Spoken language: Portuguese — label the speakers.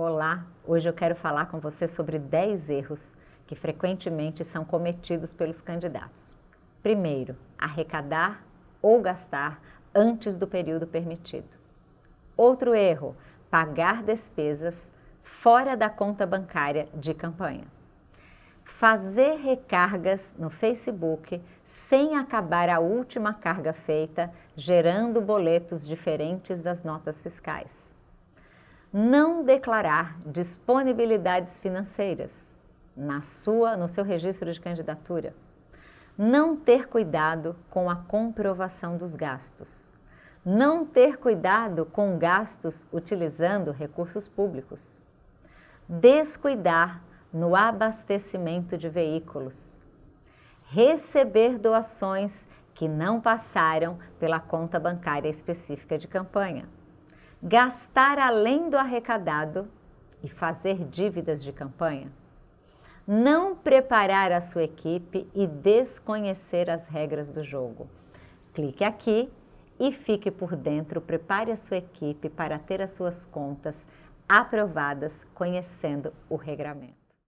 Speaker 1: Olá, hoje eu quero falar com você sobre 10 erros que frequentemente são cometidos pelos candidatos. Primeiro, arrecadar ou gastar antes do período permitido. Outro erro, pagar despesas fora da conta bancária de campanha. Fazer recargas no Facebook sem acabar a última carga feita, gerando boletos diferentes das notas fiscais. Não declarar disponibilidades financeiras na sua, no seu registro de candidatura. Não ter cuidado com a comprovação dos gastos. Não ter cuidado com gastos utilizando recursos públicos descuidar no abastecimento de veículos, receber doações que não passaram pela conta bancária específica de campanha, gastar além do arrecadado e fazer dívidas de campanha, não preparar a sua equipe e desconhecer as regras do jogo. Clique aqui e fique por dentro, prepare a sua equipe para ter as suas contas aprovadas conhecendo o regramento.